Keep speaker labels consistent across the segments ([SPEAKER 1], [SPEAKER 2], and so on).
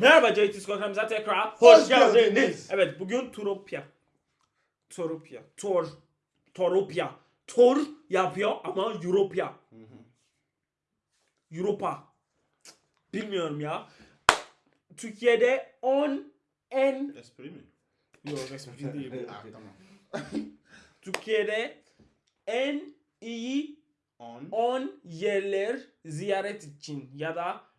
[SPEAKER 1] Merhaba JT Squad'ımıza tekrar
[SPEAKER 2] Hoş
[SPEAKER 1] hoş geldiniz.
[SPEAKER 2] geldiniz.
[SPEAKER 1] Evet bugün Turopya. Turopya. Tor. Toropya. Tor yapıyor ama Europya. Europa. Bilmiyorum ya. Türkiye'de 10 en...
[SPEAKER 2] Espri mi?
[SPEAKER 1] Yok espri değil.
[SPEAKER 2] Ah, tamam.
[SPEAKER 1] Türkiye'de en iyi
[SPEAKER 2] On.
[SPEAKER 1] 10 yerler ziyaret için ya da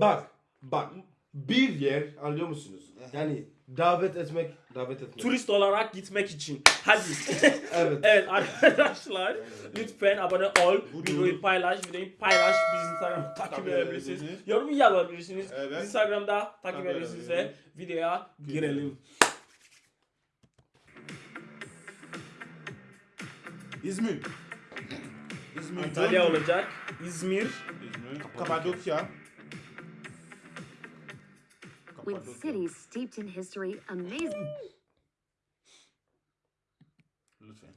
[SPEAKER 3] Bak, bak. Bir yer anlıyor musunuz? Yani davet etmek, davet etmek.
[SPEAKER 1] turist olarak gitmek için. Hadi.
[SPEAKER 3] Evet.
[SPEAKER 1] evet arkadaşlar lütfen abone ol, videoyu paylaş, videoyu paylaş, bizi Instagram'da takip edebilirsiniz. Yorum yazabilirsiniz.
[SPEAKER 2] Evet.
[SPEAKER 1] Instagram'da takip edebilirsiniz.
[SPEAKER 2] edebilirsiniz.
[SPEAKER 1] Videoya girelim.
[SPEAKER 2] İzmir. İzmir.
[SPEAKER 1] Antalya olacak. İzmir.
[SPEAKER 2] İzmir. Kapadokya.
[SPEAKER 4] With cities steeped in history, amazing
[SPEAKER 2] Lütfen.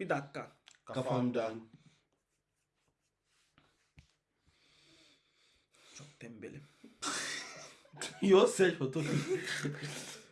[SPEAKER 1] Bir dakika.
[SPEAKER 2] Kafamdan.
[SPEAKER 1] Çok tembelim.
[SPEAKER 3] Yo sen otur.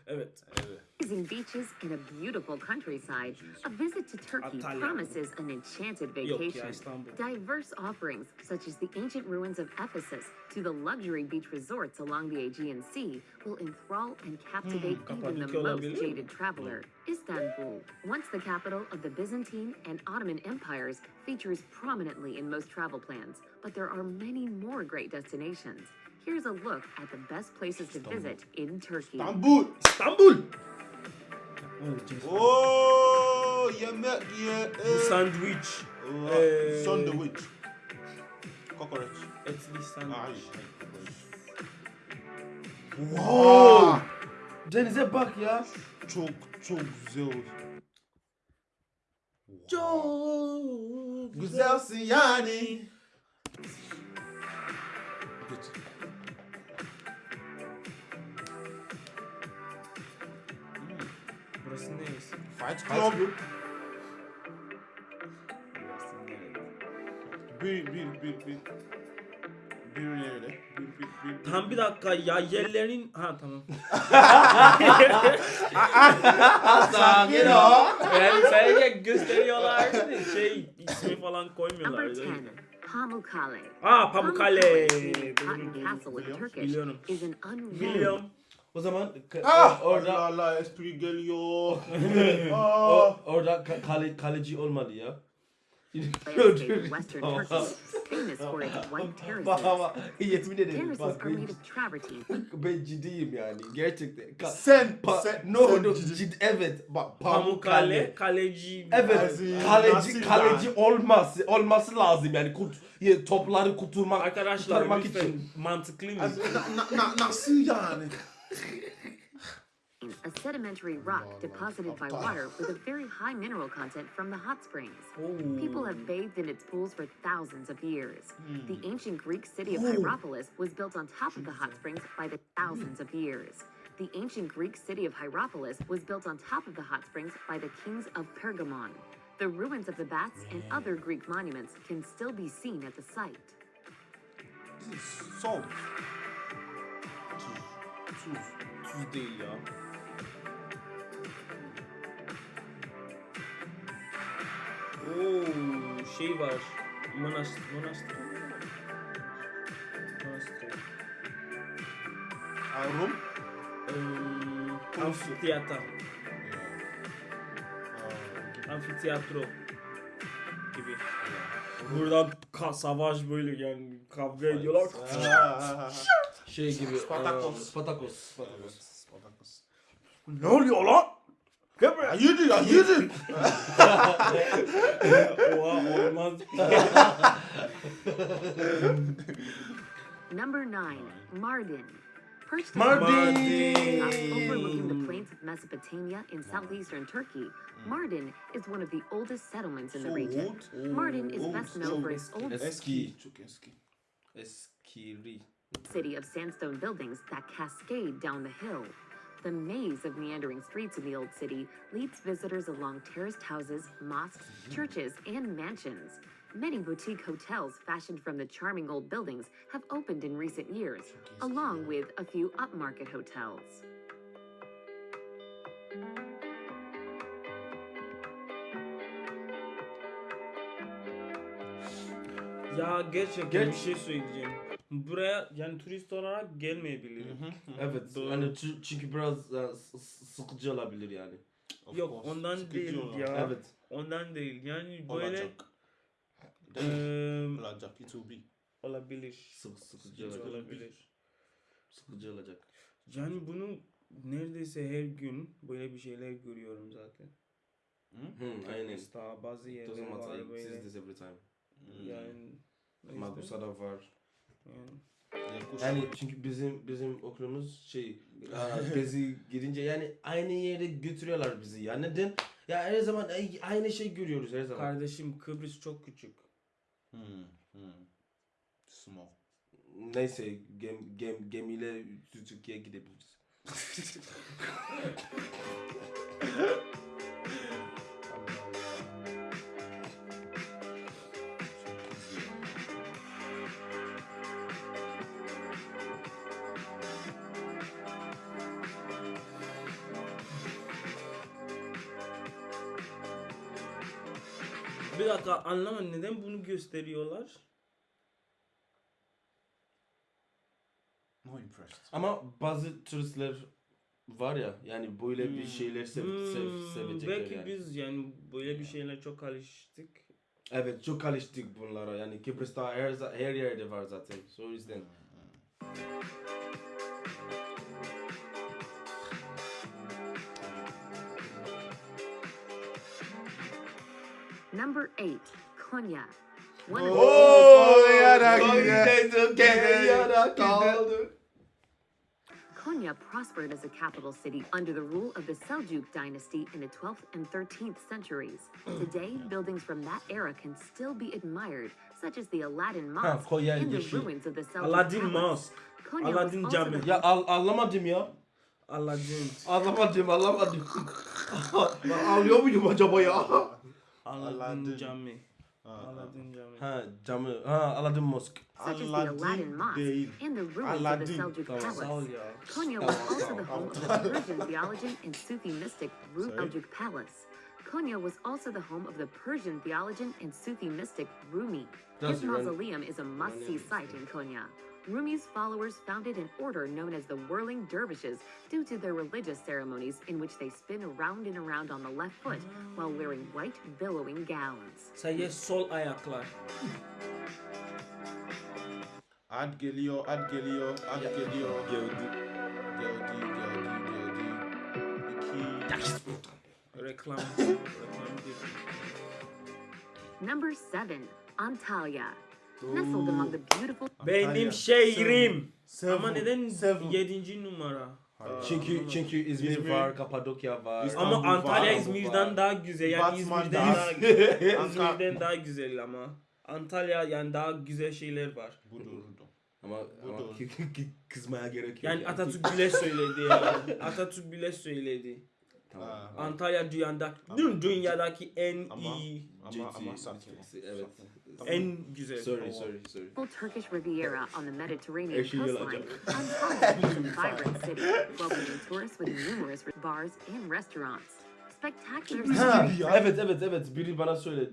[SPEAKER 1] Evet.
[SPEAKER 2] Evet.
[SPEAKER 4] Beaches and a beautiful countryside, a visit to Turkey promises an enchanted vacation. Diverse offerings, such as the ancient ruins of Ephesus to the luxury beach resorts along the Aegean Sea, will enthrall and captivate even the most jaded traveler. Istanbul, once the capital of the Byzantine and Ottoman empires, features prominently in most travel plans, but there are many more great destinations. Here's a look at the best places to visit in Turkey.
[SPEAKER 2] İstanbul.
[SPEAKER 1] İstanbul.
[SPEAKER 2] Oo, yemek ye.
[SPEAKER 1] Bu sandviç. Ee,
[SPEAKER 2] Sandwich. Kokoreç.
[SPEAKER 1] Etli
[SPEAKER 2] Ay.
[SPEAKER 1] sandviç.
[SPEAKER 2] Wow.
[SPEAKER 3] Denize bak ya.
[SPEAKER 2] Çok çok güzel.
[SPEAKER 1] Çok
[SPEAKER 2] Güzelsin yani. Geç.
[SPEAKER 1] Burası neresi?
[SPEAKER 2] Fight Club. Bir bir bir bir. Bir nerede? Bir bir bir.
[SPEAKER 1] Tam bir dakika ya yerlerin... Ha tamam.
[SPEAKER 2] Sakin ol.
[SPEAKER 1] yani sadece gösteriyorlar şey ismi falan koymuyorlar.
[SPEAKER 4] 10, Pamukkale.
[SPEAKER 1] Aa Pamukkale.
[SPEAKER 2] Biliyorum.
[SPEAKER 1] Biliyorum.
[SPEAKER 3] O zaman
[SPEAKER 2] Ah!
[SPEAKER 3] orada
[SPEAKER 2] Allah Allah espri geliyor.
[SPEAKER 3] o,
[SPEAKER 2] Ah.
[SPEAKER 3] orada ka- kale, kaleci olmalı ya. Bak ama yemin ederim bak ben, ciddiyim yani gerçekten. Ka-
[SPEAKER 2] Sen
[SPEAKER 3] pa-
[SPEAKER 2] sen
[SPEAKER 3] no
[SPEAKER 2] sen
[SPEAKER 3] no cid evet bak
[SPEAKER 1] Pamukkale kaleci.
[SPEAKER 3] Evet kaleci kaleci olması olması lazım yani ya, topları kuturmak
[SPEAKER 1] Arkadaşlar
[SPEAKER 3] kurtarmak için.
[SPEAKER 1] mantıklı mı?
[SPEAKER 2] Na- na- na- Nasıl yani?
[SPEAKER 4] A sedimentary rock deposited by water with a very high mineral content from the hot springs. People have bathed in its pools for thousands of years. The ancient Greek city of Hierapolis was built on top of the hot springs by the thousands of years. The ancient Greek city of Hierapolis was built on top of the hot springs by the kings of Pergamon. The ruins of the baths and other Greek monuments can still be seen at the site.
[SPEAKER 2] Sol.
[SPEAKER 1] Tuz. Tuz değil ya. Oo şey var. Manastır. Manastır. Manastır.
[SPEAKER 2] Rum.
[SPEAKER 1] Ee, amfiteyatro. Amfiteyatro gibi. Burada ka savaş böyle yani kavga ediyorlar.
[SPEAKER 3] Şey gibi.
[SPEAKER 2] Spartakos.
[SPEAKER 3] aa, Spartakos. Spartakos.
[SPEAKER 2] Spartakos.
[SPEAKER 1] ne oluyor lan? Gel buraya.
[SPEAKER 2] Hayırdır ya hayırdır.
[SPEAKER 1] Oha olmaz.
[SPEAKER 4] Number nine, Mardin. Perched
[SPEAKER 3] Mardin!
[SPEAKER 4] on a top overlooking the plains of Mesopotamia in southeastern Turkey, Mardin is one of the oldest settlements in the region. Mardin is best known for its old
[SPEAKER 3] Eski.
[SPEAKER 2] Çok eski.
[SPEAKER 3] Eskiri.
[SPEAKER 4] City of sandstone buildings that cascade down the hill. The maze of meandering streets in the old city leads visitors along terraced houses, mosques, churches, and mansions. Many boutique hotels fashioned from the charming old buildings have opened in recent years, along with a few upmarket hotels.
[SPEAKER 1] Ya gerçekten
[SPEAKER 3] Ger-
[SPEAKER 1] bir şey söyleyeceğim. Buraya yani turist olarak gelmeyebilirim.
[SPEAKER 3] Evet.
[SPEAKER 1] Doğru.
[SPEAKER 3] Hani çü- çünkü biraz e, s- s- sıkıcı olabilir yani.
[SPEAKER 2] Of
[SPEAKER 1] Yok
[SPEAKER 2] course,
[SPEAKER 1] ondan
[SPEAKER 2] sıkıcı
[SPEAKER 1] değil
[SPEAKER 2] olan.
[SPEAKER 1] ya.
[SPEAKER 3] Evet.
[SPEAKER 1] Ondan değil. Yani böyle
[SPEAKER 2] Olacak.
[SPEAKER 1] eee,
[SPEAKER 2] Olacak. It will be.
[SPEAKER 1] olabilir.
[SPEAKER 3] Sık, sıkıcı
[SPEAKER 1] Sıkıcı
[SPEAKER 3] olacak.
[SPEAKER 1] olabilir.
[SPEAKER 3] Sıkıcı olacak.
[SPEAKER 1] Yani bunu neredeyse her gün böyle bir şeyler görüyorum zaten.
[SPEAKER 3] Hı, aynen.
[SPEAKER 1] Kıbrıs'ta bazı
[SPEAKER 3] It
[SPEAKER 1] yerler
[SPEAKER 3] doesn't matter.
[SPEAKER 1] var
[SPEAKER 3] I see
[SPEAKER 1] böyle.
[SPEAKER 3] this every time.
[SPEAKER 1] Yani o yüzden-
[SPEAKER 3] Magusa'da var.
[SPEAKER 1] Yani.
[SPEAKER 3] Çünkü bizim bizim okulumuz şey aa, gezi gidince yani aynı yere götürüyorlar bizi ya neden? Ya her zaman ay- aynı şey görüyoruz her zaman.
[SPEAKER 1] Kardeşim Kıbrıs çok küçük.
[SPEAKER 2] Hmm. Hmm. Small.
[SPEAKER 3] Neyse gem, gem, gemiyle Türkiye'ye gidebiliriz.
[SPEAKER 1] Bir dakika anlamadım neden bunu gösteriyorlar?
[SPEAKER 2] No impressed.
[SPEAKER 3] Ama bazı turistler var ya yani böyle bir şeyler sev, sev,
[SPEAKER 1] Hmm,
[SPEAKER 3] sevecekler
[SPEAKER 1] Belki
[SPEAKER 3] yani.
[SPEAKER 1] biz yani böyle bir şeyler çok alıştık.
[SPEAKER 3] Evet çok alıştık bunlara yani Kıbrıs'ta her, her yerde var zaten. So yüzden.
[SPEAKER 4] Number 8. Konya. One
[SPEAKER 2] Oh.
[SPEAKER 4] of
[SPEAKER 2] Oo,
[SPEAKER 4] Konya prospered as a capital city under the rule of the Seljuk dynasty in the 12th and 13th centuries. Today, buildings from that era can still be admired, such as the Aladdin Mosque
[SPEAKER 3] Konya
[SPEAKER 4] and the ruins of the Seljuk
[SPEAKER 1] Aladdin
[SPEAKER 4] Palace.
[SPEAKER 1] Mosque.
[SPEAKER 4] Konya
[SPEAKER 1] Aladdin
[SPEAKER 4] also
[SPEAKER 1] Cami.
[SPEAKER 4] the
[SPEAKER 3] Ya al, anlamadım ya.
[SPEAKER 1] Aladdin.
[SPEAKER 3] Anlamadım anlamadım. Ben Ağlıyor muydum acaba ya?
[SPEAKER 1] Aladdin
[SPEAKER 2] Aladdin.
[SPEAKER 1] Cami.
[SPEAKER 2] Ah, ah.
[SPEAKER 1] Aladdin Cami.
[SPEAKER 3] Ha camı. Ha Aladdin Mosque.
[SPEAKER 4] such as the
[SPEAKER 2] Aladdin
[SPEAKER 4] Aladdin Mosque
[SPEAKER 2] değil.
[SPEAKER 4] and the ruins of
[SPEAKER 2] Aladdin.
[SPEAKER 4] the Seljuk
[SPEAKER 3] Tamam,
[SPEAKER 1] Sağ ol
[SPEAKER 4] Palace.
[SPEAKER 1] Oh,
[SPEAKER 4] Konya oh, was oh, also the home of the Persian theologian and Sufi mystic Ru
[SPEAKER 2] Sorry?
[SPEAKER 4] Seljuk Palace. Konya was also the home of the Persian theologian and Sufi mystic Rumi.
[SPEAKER 3] That's
[SPEAKER 4] His mausoleum is a must-see sight in Konya. Rumi's followers founded an order known as the Whirling Dervishes due to their religious ceremonies in which they spin around and around on the left foot while wearing white billowing gowns.
[SPEAKER 1] Sadece sol ayaklar.
[SPEAKER 2] Ad geliyor, ad geliyor, ad geliyor.
[SPEAKER 3] Geldi.
[SPEAKER 2] Geldi, geldi, geldi. İki.
[SPEAKER 1] Reklam. Reklam değil.
[SPEAKER 4] Number 7. Antalya. Nestled among the beautiful
[SPEAKER 1] Benim şehrim.
[SPEAKER 2] Seven.
[SPEAKER 1] Ama neden
[SPEAKER 2] Seven.
[SPEAKER 1] yedinci numara?
[SPEAKER 2] Hayır.
[SPEAKER 3] Çünkü çünkü İzmir,
[SPEAKER 2] İzmir.
[SPEAKER 3] var, Kapadokya var.
[SPEAKER 2] İstanbul
[SPEAKER 1] Ama Antalya
[SPEAKER 2] var,
[SPEAKER 1] İzmir'den
[SPEAKER 2] var.
[SPEAKER 1] daha güzel. Yani
[SPEAKER 2] Batman
[SPEAKER 1] İzmir'den
[SPEAKER 2] daha-
[SPEAKER 1] İzmir'den daha güzel ama. Antalya yani daha güzel şeyler var.
[SPEAKER 2] Bu doğrudur.
[SPEAKER 3] ama,
[SPEAKER 2] Bu
[SPEAKER 3] ama kızmaya gerek yok.
[SPEAKER 1] Yani Atatürk bile söyledi ya. Atatürk bile söyledi.
[SPEAKER 3] Tamam.
[SPEAKER 1] Antalya dünyada, dün dünyadaki en
[SPEAKER 2] Ama-
[SPEAKER 1] iyi,
[SPEAKER 2] Ama, ama
[SPEAKER 3] GT,
[SPEAKER 2] sakin.
[SPEAKER 3] Evet.
[SPEAKER 1] En güzel.
[SPEAKER 3] Sorry, sorry, sorry.
[SPEAKER 4] Turkish Riviera on the Mediterranean
[SPEAKER 3] Eşi
[SPEAKER 4] coastline, is a vibrant city, welcoming tourists with numerous bars and restaurants. Spectacular
[SPEAKER 3] Ha, evet evet evet biri bana söyledi.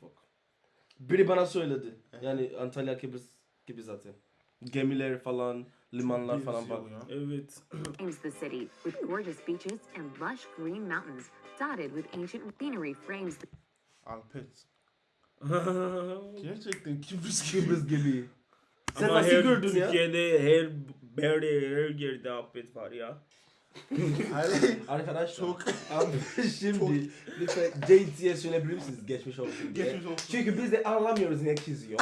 [SPEAKER 3] Fuck. Biri bana söyledi. Yani Antalya Kıbrıs gibi zaten. Gemiler falan, limanlar falan
[SPEAKER 2] ya.
[SPEAKER 1] Evet.
[SPEAKER 4] frames the city with gorgeous beaches and lush green mountains dotted with ancient scenery frames
[SPEAKER 2] Alpet. Gerçekten Kıbrıs gibi.
[SPEAKER 3] Kıbrıs gibi. Sen
[SPEAKER 1] Ama
[SPEAKER 3] nasıl
[SPEAKER 1] her
[SPEAKER 3] gördün ya?
[SPEAKER 1] Türkiye'de her berde her yerde afet var ya.
[SPEAKER 2] Hayır.
[SPEAKER 3] Arkadaşlar.
[SPEAKER 2] Çok.
[SPEAKER 3] Abi şimdi lütfen JT'ye söyleyebilir misiniz geçmiş olsun diye.
[SPEAKER 2] Geçmiş olsun.
[SPEAKER 3] Çünkü biz de anlamıyoruz ne kızıyor.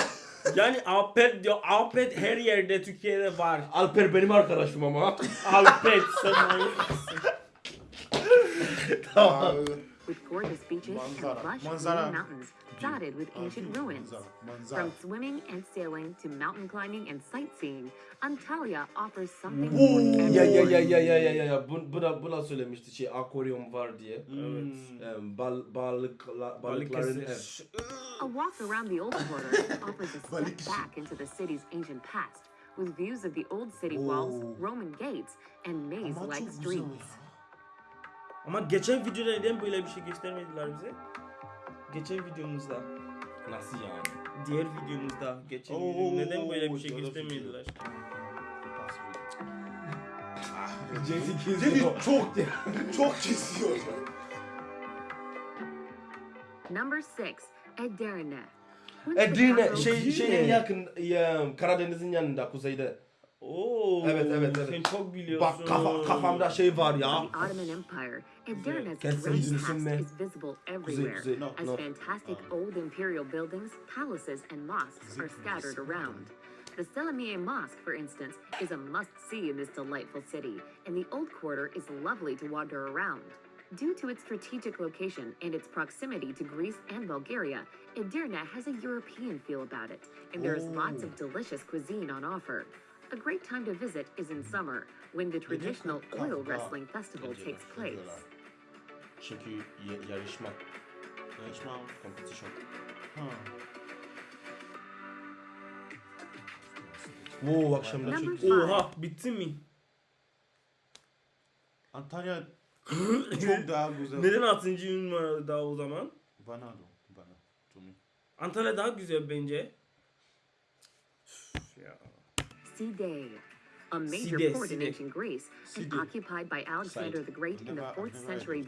[SPEAKER 1] Yani afet diyor. Afet her yerde Türkiye'de var.
[SPEAKER 3] Alper benim arkadaşım ama.
[SPEAKER 1] Afet sen manyakısın.
[SPEAKER 3] tamam.
[SPEAKER 4] With gorgeous beaches
[SPEAKER 2] Manzara.
[SPEAKER 4] and lush
[SPEAKER 2] Manzara.
[SPEAKER 4] green mountains dotted with ancient ruins.
[SPEAKER 2] Manzara. Manzara.
[SPEAKER 4] From swimming and sailing to mountain climbing and sightseeing, Antalya offers something
[SPEAKER 2] Oo.
[SPEAKER 4] for
[SPEAKER 3] Ya ya
[SPEAKER 4] everyone.
[SPEAKER 3] ya ya ya ya ya ya bu, bu da bu da söylemişti şey akvaryum var diye.
[SPEAKER 1] Evet.
[SPEAKER 3] Em, bal balıkla, balıkların ev.
[SPEAKER 4] A walk around the old quarter offers a step back into the city's ancient past, with views of the old city walls, Roman gates, and maze-like
[SPEAKER 2] çok güzel
[SPEAKER 4] streets.
[SPEAKER 1] Ama geçen videoda neden böyle bir şey göstermediler bize? Geçen videomuzda,
[SPEAKER 3] Nasıl yani?
[SPEAKER 1] diğer videomuzda, geçen
[SPEAKER 2] Oo,
[SPEAKER 1] videomuzda neden böyle bir şey göstermediler?
[SPEAKER 2] Seni çok çok kesiyor.
[SPEAKER 4] Number six, Edirne. Once the
[SPEAKER 3] Edirne şey
[SPEAKER 1] Edirne.
[SPEAKER 3] şeyin yakın ya, Karadeniz'in yanında kuzeyde.
[SPEAKER 1] Oo,
[SPEAKER 3] Evet, evet, evet.
[SPEAKER 1] Sen çok biliyorsun.
[SPEAKER 3] Bak kafa, kafamda şey var ya.
[SPEAKER 4] The Ottoman Empire, Edirne's
[SPEAKER 3] Kendisi
[SPEAKER 4] great past is visible
[SPEAKER 3] Kuzey
[SPEAKER 4] everywhere,
[SPEAKER 3] kuzey.
[SPEAKER 2] No,
[SPEAKER 4] as
[SPEAKER 3] no.
[SPEAKER 4] fantastic ah. old imperial buildings, palaces, and mosques are scattered around. The Selimiye Mosque, for instance, is a must-see in this delightful city, and the Old Quarter is lovely to wander around. Due to its strategic location and its proximity to Greece and Bulgaria, Edirne has a European feel about it, and there is lots oh. of delicious cuisine on offer. A great time to visit is in summer, when the traditional oil wrestling festival takes place.
[SPEAKER 3] Çünkü ya- yarışma.
[SPEAKER 2] Yarışma.
[SPEAKER 3] Competition.
[SPEAKER 2] Ha.
[SPEAKER 3] Oo akşamda güzel.
[SPEAKER 1] Oha, bitti mi?
[SPEAKER 2] Antalya çok daha güzel.
[SPEAKER 1] Neden 6. numarada o zaman?
[SPEAKER 2] Bana da. Bana.
[SPEAKER 1] Antalya daha güzel bence. Ya.
[SPEAKER 4] Side, a major
[SPEAKER 1] Side,
[SPEAKER 4] port in
[SPEAKER 1] Side.
[SPEAKER 4] ancient Greece and
[SPEAKER 2] Side.
[SPEAKER 4] occupied by Alexander the Great in the
[SPEAKER 2] Never-
[SPEAKER 4] 4th
[SPEAKER 2] never
[SPEAKER 4] century.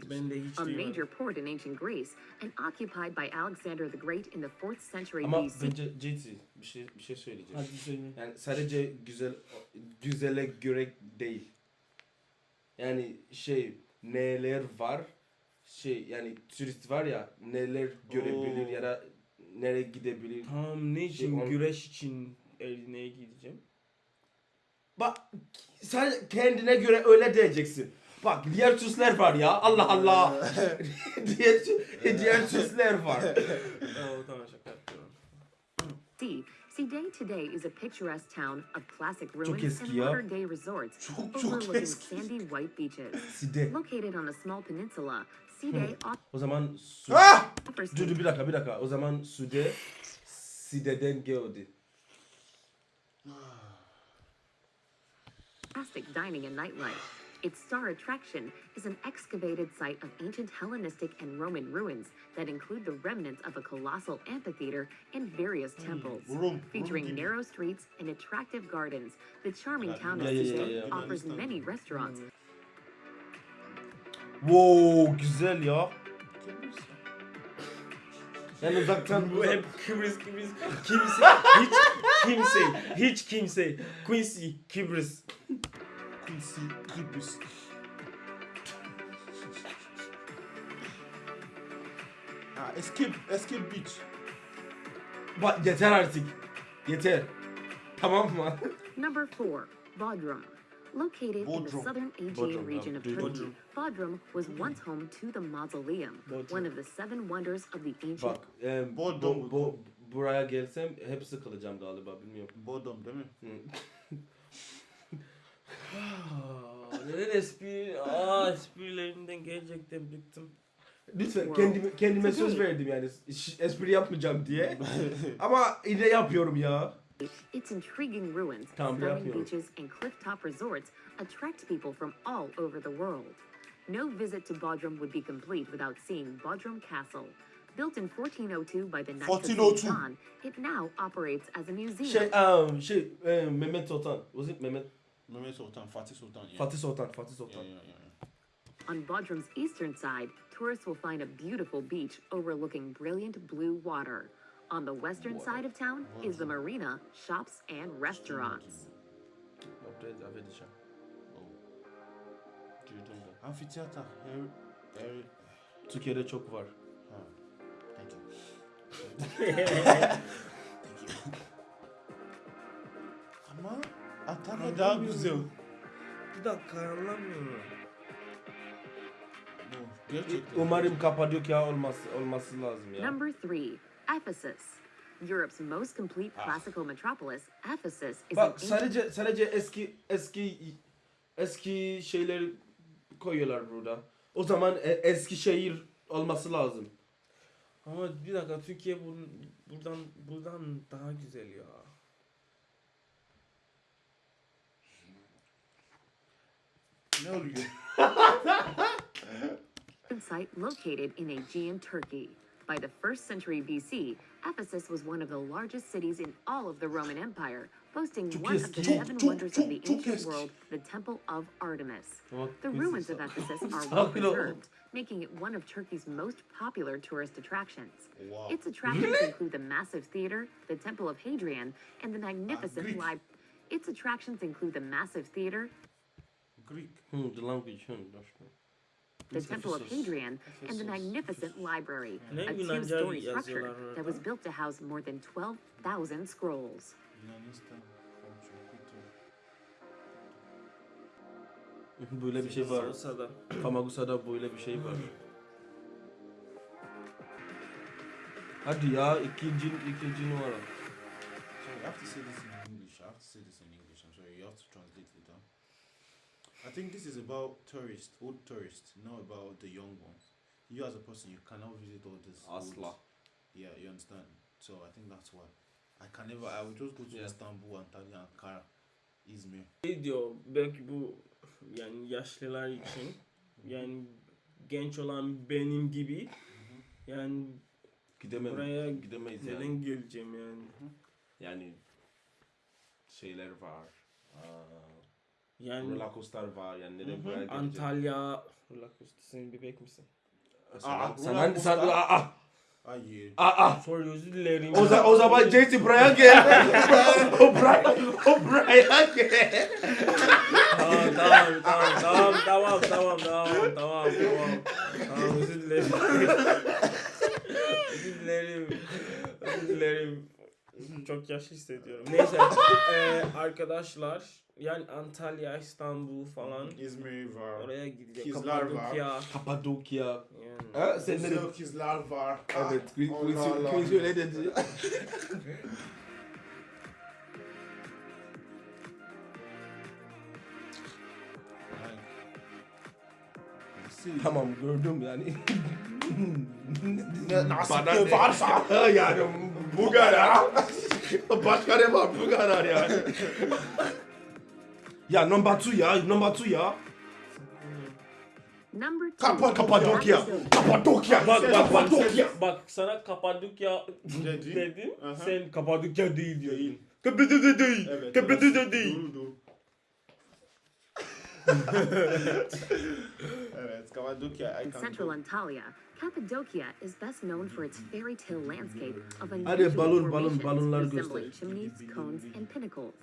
[SPEAKER 4] A major port in ancient Greece and occupied by Alexander the Great in the 4th century
[SPEAKER 3] Ama
[SPEAKER 4] BC.
[SPEAKER 3] bence JT bir şey bir şey söyleyeceğim.
[SPEAKER 1] Hadi söyle.
[SPEAKER 3] Yani sadece güzel güzele göre değil. Yani şey neler var şey yani turist var ya neler görebilir
[SPEAKER 2] Oo.
[SPEAKER 3] ya da nereye gidebilir.
[SPEAKER 1] Tamam ne için?
[SPEAKER 3] Şey, on-
[SPEAKER 1] Güreş için Edirne'ye gideceğim.
[SPEAKER 3] Bak sen kendine göre öyle diyeceksin. Bak diğer turistler var ya Allah Allah. diğer diğer turistler var.
[SPEAKER 1] Oo, tamam şaka yapıyorum.
[SPEAKER 4] C. Side today is a picturesque town of classic ruins and
[SPEAKER 3] ya.
[SPEAKER 4] modern day resorts
[SPEAKER 2] Çok çok
[SPEAKER 4] overlooking
[SPEAKER 2] eski.
[SPEAKER 4] sandy white beaches. Located on a small peninsula, Side
[SPEAKER 3] O zaman su...
[SPEAKER 2] Ah!
[SPEAKER 3] Dur dur bir dakika bir dakika. O zaman Sude Side'den geldi.
[SPEAKER 4] Fantastic dining and nightlife. Its star attraction is an excavated site of ancient Hellenistic and Roman ruins that include the remnants of a colossal amphitheater and various temples.
[SPEAKER 2] Rum.
[SPEAKER 4] Featuring narrow streets and attractive gardens, the charming town of
[SPEAKER 3] yeah,
[SPEAKER 4] Side
[SPEAKER 3] yeah, yeah.
[SPEAKER 4] offers many restaurants,
[SPEAKER 3] Wow güzel ya. Yani uzaktan
[SPEAKER 1] Bu hep Kıbrıs Kıbrıs. Kimse hiç kimse hiç kimse Quincy Kıbrıs.
[SPEAKER 2] Quincy Kıbrıs. Ha, Escape, Escape Beach.
[SPEAKER 3] Bak yeter artık. Yeter. Tamam mı?
[SPEAKER 4] Number four, Bodrum. Located in the
[SPEAKER 2] Bodrum.
[SPEAKER 4] southern Aegean
[SPEAKER 3] Bodrum,
[SPEAKER 4] region of. Turkey, Bodrum was once home to the Mausoleum,
[SPEAKER 1] Bodrum.
[SPEAKER 4] one of the seven wonders of the ancient
[SPEAKER 3] Bak e,
[SPEAKER 2] Bodrum.
[SPEAKER 3] bu, buraya gelsem hep sıkılacağım galiba bilmiyorum.
[SPEAKER 2] Bodrum değil mi?
[SPEAKER 1] Neden espri? Aa esprilerinden gerçekten bıktım.
[SPEAKER 3] Lütfen kendime, kendime söz verdim yani espri yapmayacağım diye. Ama yine yapıyorum ya.
[SPEAKER 4] Its intriguing ruins, stunning beaches, and cliff-top resorts attract people from all over the world. No visit to Bodrum would be complete without seeing Bodrum Castle. Built in 1402 by the Knights of
[SPEAKER 2] 1402.
[SPEAKER 4] St. John, it now operates as a museum.
[SPEAKER 3] Şey, um, şey e, Mehmet Sultan. Was it Mehmet?
[SPEAKER 2] Mehmet Sultan, Fatih Sultan. Yeah.
[SPEAKER 3] Fatih Sultan, Fatih
[SPEAKER 2] Yeah,
[SPEAKER 3] Sultan.
[SPEAKER 2] yeah, yeah.
[SPEAKER 4] On Bodrum's eastern side, tourists will find a beautiful beach overlooking brilliant blue water. On the western side of town is the marina, shops, and restaurants.
[SPEAKER 2] Amfiteyatr. Harry, Harry.
[SPEAKER 3] Türkiye'de çok var.
[SPEAKER 2] Ha. Thank you. Thank you. Ama Antalya daha güzel.
[SPEAKER 1] Bir dakika anlamıyorum.
[SPEAKER 2] Bu Gerçekten.
[SPEAKER 3] Umarım Kapadokya olması olması lazım ya.
[SPEAKER 4] Number three, Ephesus. Europe's most complete classical metropolis, Ephesus is an
[SPEAKER 3] Bak sadece sadece eski eski eski şeyleri koyuyorlar burada. O zaman e, eski şehir olması lazım.
[SPEAKER 1] Ama bir dakika Türkiye bur- buradan buradan daha güzel ya.
[SPEAKER 2] Ne oluyor?
[SPEAKER 4] site located in Aegean Turkey. By the first century BC, Ephesus was one of the largest cities in all of the Roman Empire, boasting one of the seven
[SPEAKER 2] Çok, çok,
[SPEAKER 4] wonders of the
[SPEAKER 2] çok, çok
[SPEAKER 4] ancient world, the Temple of Artemis. The ruins of Ephesus are well preserved, making it one of Turkey's most popular tourist attractions. Its attractions include the massive theater, the Temple of Hadrian, and the magnificent
[SPEAKER 2] Greek.
[SPEAKER 4] library. Its attractions include the massive theater,
[SPEAKER 2] Greek.
[SPEAKER 3] Hmm, the language. Hmm, that's true.
[SPEAKER 4] The
[SPEAKER 3] It's
[SPEAKER 4] Temple of
[SPEAKER 3] Ephesus.
[SPEAKER 4] Hadrian, and the
[SPEAKER 1] Ephesus.
[SPEAKER 4] magnificent library, a two-story structure that was built to house more than 12,000 scrolls.
[SPEAKER 2] Yunanistan. Komşu, kültür.
[SPEAKER 3] Böyle bir şey var.
[SPEAKER 1] Olsa.
[SPEAKER 3] Famagusa'da böyle bir şey var. Hadi ya ikinci ikinci numara.
[SPEAKER 2] So you have to say this in English. I have to say this in English. I think this is about tourists, old tourists, not about the young ones. You as a person, you cannot visit all this. old-
[SPEAKER 3] Asla.
[SPEAKER 2] Yeah, you understand. So I think that's why. I can never. I would just go to
[SPEAKER 3] Yeah.
[SPEAKER 2] Istanbul, Antalya, Ankara, Izmir.
[SPEAKER 1] Şey diyor belki bu yani yaşlılar için yani genç olan benim gibi yani
[SPEAKER 3] Gidemem.
[SPEAKER 1] buraya
[SPEAKER 3] gidemeyiz
[SPEAKER 1] neden
[SPEAKER 3] yani.
[SPEAKER 1] geleceğim yani.
[SPEAKER 3] Yani şeyler var. Aa,
[SPEAKER 1] Yani
[SPEAKER 3] roller coaster var yani
[SPEAKER 1] hı.
[SPEAKER 3] buraya geleceğim?
[SPEAKER 1] Antalya roller coaster sen bebek misin?
[SPEAKER 3] Sen,
[SPEAKER 2] Aa,
[SPEAKER 3] sen,
[SPEAKER 2] roller
[SPEAKER 3] sen, sen,
[SPEAKER 2] coaster.
[SPEAKER 3] aa, aa,
[SPEAKER 2] Hayır.
[SPEAKER 3] aa.
[SPEAKER 1] Sorry özür dilerim.
[SPEAKER 3] O, za- o zaman Jason buraya gel. o buraya, o buraya gel.
[SPEAKER 1] Tamam tamam tamam tamam tamam tamam tamam tamam tamam. Tamam özür dilerim. özür dilerim. Özür dilerim. Çok yaşlı hissediyorum. Neyse e, arkadaşlar yani Antalya, İstanbul falan.
[SPEAKER 2] İzmir var.
[SPEAKER 1] Oraya gidecek.
[SPEAKER 2] Kizler Kapadokya. var.
[SPEAKER 1] Kapadokya. Yani.
[SPEAKER 3] Ha, sen ne
[SPEAKER 2] dedin? Kizler var.
[SPEAKER 3] Evet.
[SPEAKER 2] Ah,
[SPEAKER 3] Quincy öyle dedi. tamam gördüm yani. Nasıl
[SPEAKER 2] varsa
[SPEAKER 3] yani bu kadar. Başka ne var bu kadar yani. ya number two ya, number two ya.
[SPEAKER 4] Number two,
[SPEAKER 2] Kappa-
[SPEAKER 3] Kapadokya. Kapadokya.
[SPEAKER 1] Bak bak.
[SPEAKER 3] Kapadokya.
[SPEAKER 1] Bak sana Kapadokya
[SPEAKER 2] Dedi.
[SPEAKER 1] dedim.
[SPEAKER 2] Aha.
[SPEAKER 1] Sen Kapadokya değil diyor.
[SPEAKER 2] Değil.
[SPEAKER 1] Kapadokya değil.
[SPEAKER 2] Evet.
[SPEAKER 1] Kapadokya değil.
[SPEAKER 2] Doğru, doğru. evet, Kapadokya. I
[SPEAKER 4] In central
[SPEAKER 2] go.
[SPEAKER 4] Antalya, Cappadocia is best known for its fairy tale landscape of unusual
[SPEAKER 3] balon, balon,
[SPEAKER 4] formations
[SPEAKER 3] balonlar
[SPEAKER 4] resembling chimneys, cones, and pinnacles.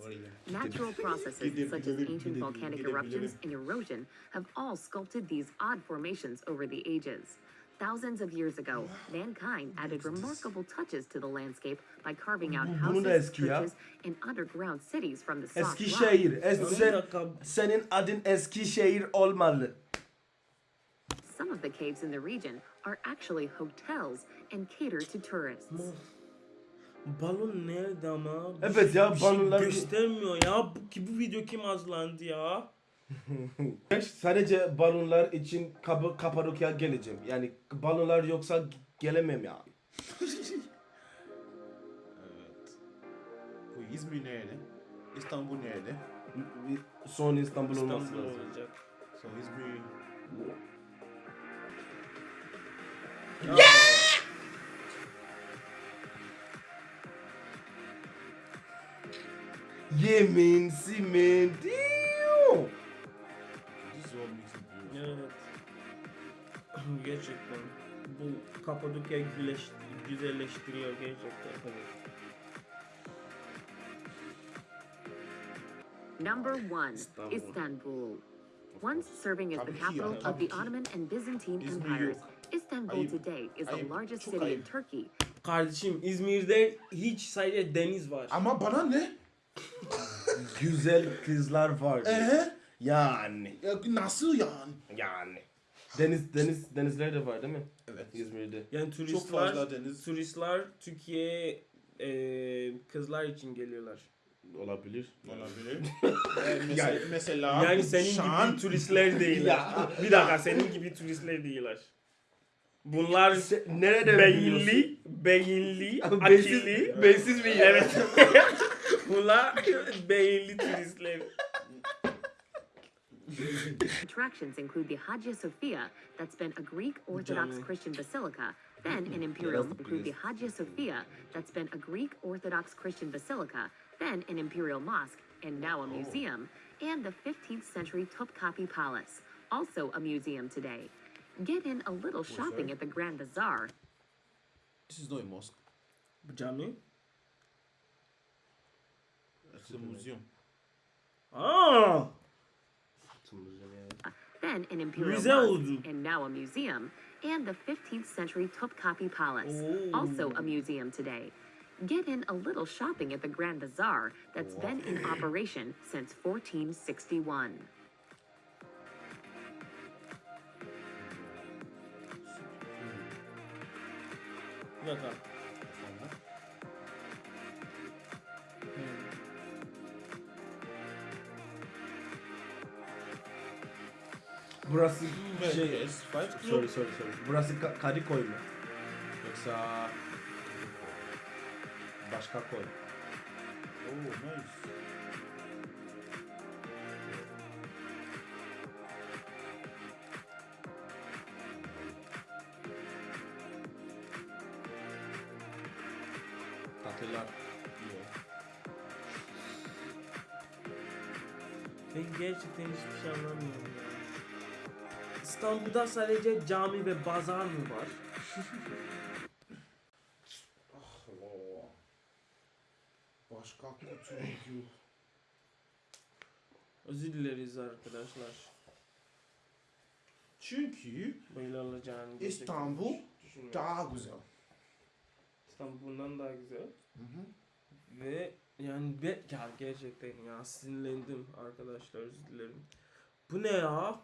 [SPEAKER 4] Natural processes such as ancient volcanic eruptions and erosion have all sculpted these odd formations over the ages. Thousands of years ago, mankind added remarkable touches to the landscape by carving out
[SPEAKER 3] Bu- bunu da
[SPEAKER 4] houses, churches, and underground cities from the soft rock.
[SPEAKER 3] Eskişehir. Es sen, senin adın Eskişehir olmalı.
[SPEAKER 4] Some of the caves in the region are actually hotels and cater to tourists.
[SPEAKER 1] Balon nerede ama? Bir
[SPEAKER 3] Evet
[SPEAKER 1] şey-
[SPEAKER 3] ya,
[SPEAKER 1] bir şey
[SPEAKER 3] balonlar-
[SPEAKER 1] göstermiyor ya. Bu, ki bu video kim hazırlandı ya?
[SPEAKER 3] Sadece balonlar için Kap Kapadokya geleceğim. Yani balonlar yoksa gelemem ya.
[SPEAKER 2] Evet. Bu İzmir nerede? İstanbul nerede?
[SPEAKER 3] Son İstanbul olması
[SPEAKER 1] İstanbul
[SPEAKER 3] lazım.
[SPEAKER 1] olacak.
[SPEAKER 2] So İzmir...
[SPEAKER 1] No.
[SPEAKER 3] Yeah! Yeah, man. See, man. Damn.
[SPEAKER 2] This is what makes it beautiful.
[SPEAKER 1] Yeah. Gerçekten bu Kapadokya güleş, güzelleştiriyor gerçekten. Evet.
[SPEAKER 4] Number one,
[SPEAKER 1] Istanbul.
[SPEAKER 4] Istanbul. Once serving as the capital of the Ottoman and Byzantine empires, Istanbul
[SPEAKER 2] Ayıp.
[SPEAKER 4] today is the largest
[SPEAKER 2] Çok
[SPEAKER 4] city in. Turkey.
[SPEAKER 1] Kardeşim İzmir'de hiç sadece deniz var.
[SPEAKER 2] Ama bana ne?
[SPEAKER 3] Güzel kızlar var.
[SPEAKER 2] Ee?
[SPEAKER 3] Yani.
[SPEAKER 2] Ya nasıl yani?
[SPEAKER 3] Yani. Deniz deniz denizler de var değil mi?
[SPEAKER 2] Evet.
[SPEAKER 3] İzmir'de.
[SPEAKER 1] Yani
[SPEAKER 2] Çok
[SPEAKER 1] turistler
[SPEAKER 2] fazla deniz.
[SPEAKER 1] turistler Türkiye'ye e, kızlar için geliyorlar.
[SPEAKER 3] Olabilir.
[SPEAKER 2] Olabilir. Ee, mesela, mesela
[SPEAKER 1] Yani senin
[SPEAKER 2] Şan,
[SPEAKER 1] gibi turistler değiller. bir dakika senin gibi turistler değiller. Bunlar
[SPEAKER 3] Nerede
[SPEAKER 1] beyinli, beyinli,
[SPEAKER 3] Beysiz,
[SPEAKER 1] akıllı.
[SPEAKER 3] beysiz mi?
[SPEAKER 1] Evet. Bunlar beyinli turistler.
[SPEAKER 4] Attractions include the Hagia Sophia, that's been a Greek Orthodox Christian basilica. Then an imperial include the. Hagia Sophia, that's been a Greek Orthodox Christian basilica. Then an imperial mosque, and now a oh. museum. And the 15th century Topkapi Palace, also a museum today. Get in a little shopping at the Grand Bazaar.
[SPEAKER 2] This is not a mosque.
[SPEAKER 1] Bu cami.
[SPEAKER 2] It's a museum.
[SPEAKER 1] Aa!
[SPEAKER 4] Uh, then an imperial
[SPEAKER 1] Müze
[SPEAKER 4] mosque, and now a museum. And the 15th century Topkapi Palace,
[SPEAKER 1] Oh.
[SPEAKER 4] also a museum today. Get in a little shopping at the Grand Bazaar that's been in operation since 1461.
[SPEAKER 1] Dakika.
[SPEAKER 3] Burası
[SPEAKER 2] Şey,
[SPEAKER 3] şey...
[SPEAKER 2] yes, fight club.
[SPEAKER 3] Sorry sorry sorry. Burası Ka- Kadıköy mu? Yoksa başka koy.
[SPEAKER 2] Oh, nice.
[SPEAKER 3] Tatlılar.
[SPEAKER 2] Yeah.
[SPEAKER 1] Ben gerçekten hiçbir şey anlamıyorum ya. İstanbul'da sadece cami ve pazar mı var?
[SPEAKER 2] Oh. Başka kutu video.
[SPEAKER 1] Özür dileriz arkadaşlar.
[SPEAKER 2] Çünkü
[SPEAKER 1] gerçekten
[SPEAKER 2] İstanbul daha güzel.
[SPEAKER 1] İstanbul bundan daha güzel.
[SPEAKER 2] Hı hı.
[SPEAKER 1] Ve yani be, ya gerçekten ya sinirlendim arkadaşlar özür dilerim. Bu ne ya?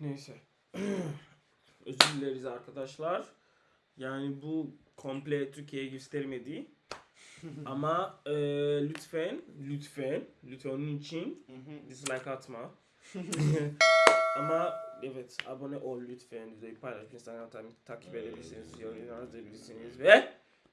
[SPEAKER 1] Neyse. özür dileriz arkadaşlar. Yani bu komple Türkiye'ye göstermedi. Ama e, lütfen, lütfen, lütfen onun için dislike atma. Ama evet abone ol lütfen. Videoyu paylaş. Instagram takip edebilirsiniz. Yorum yazabilirsiniz. Ve